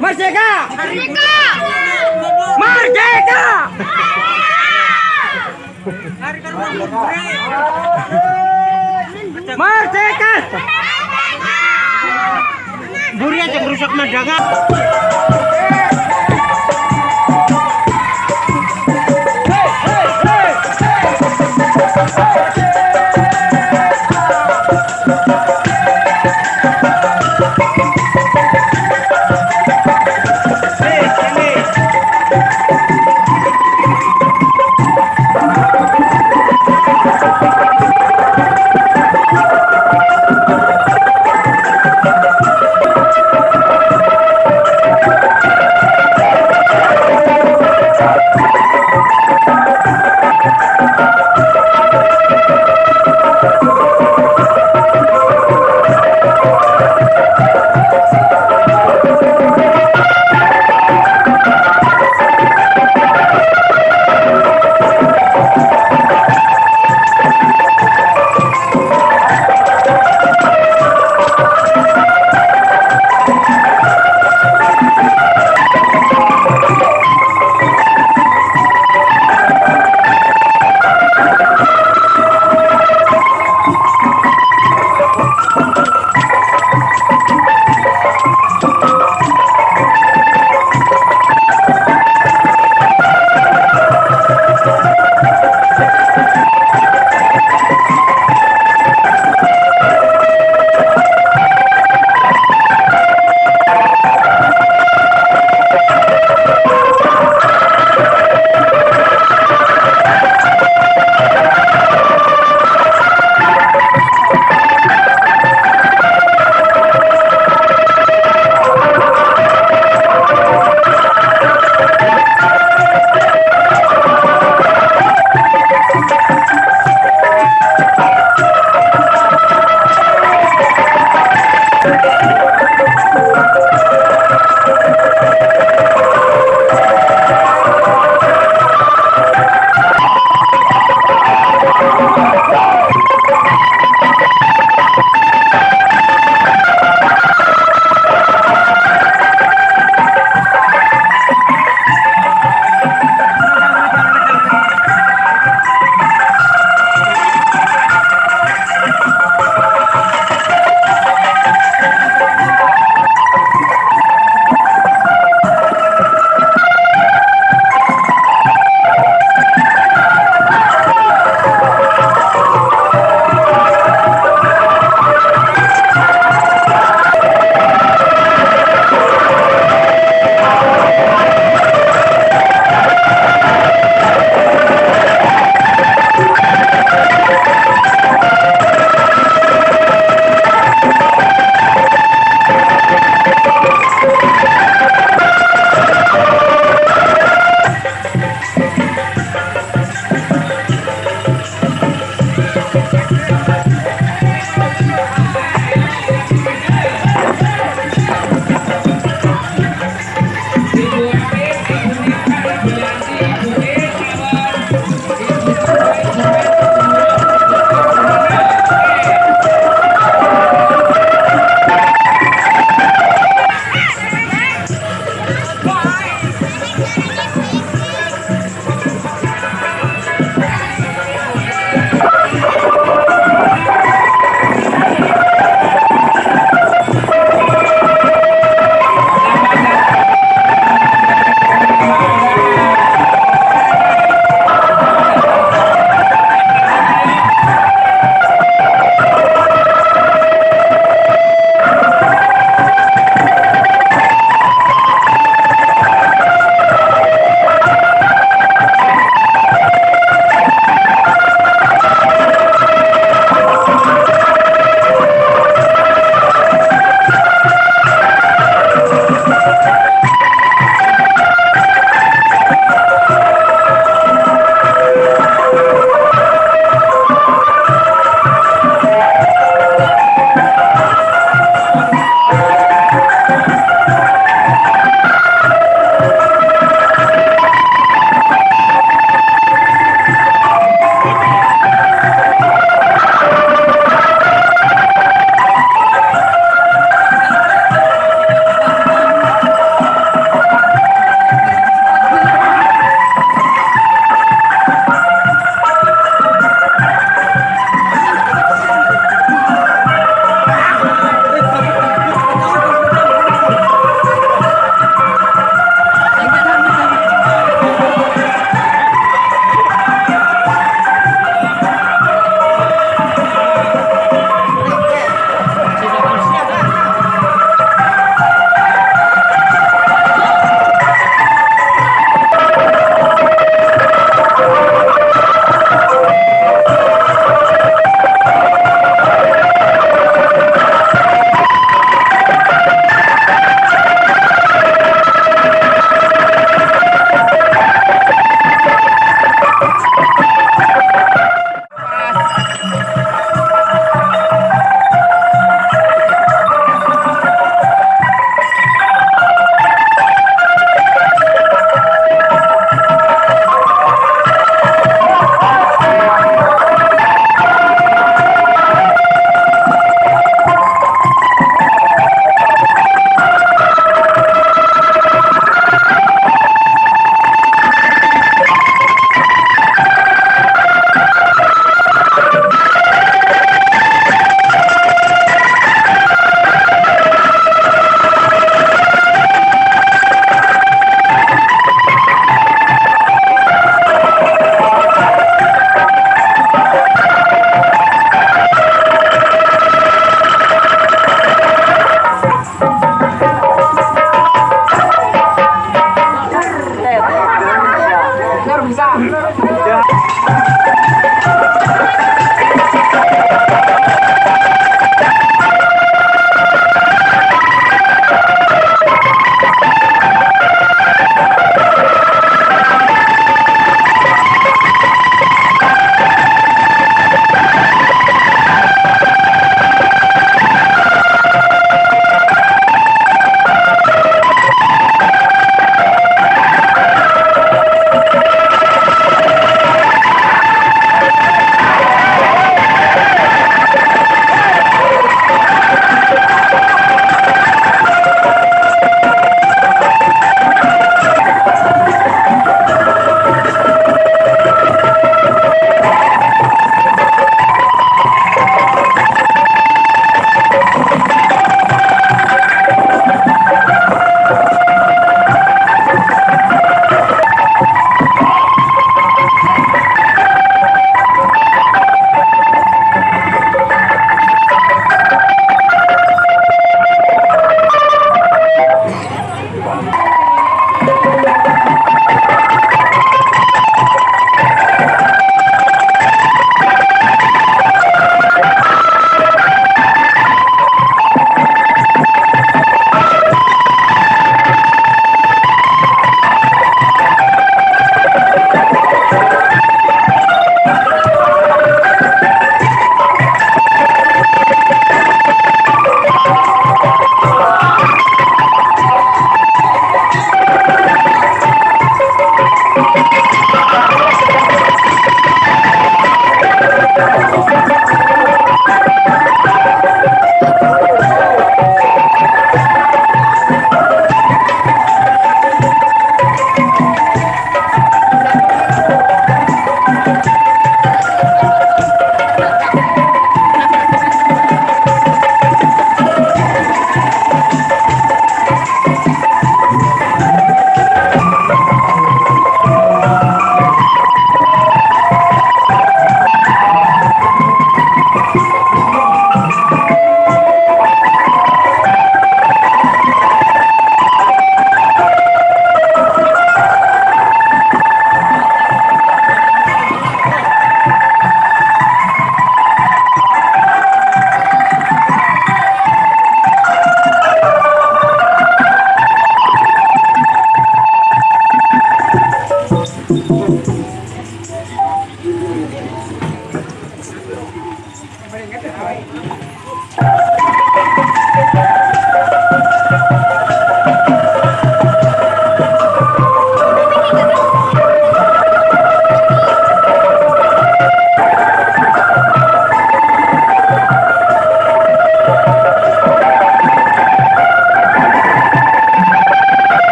Merdeka! Merdeka! Merdeka! Buri aja merusak pemandangan.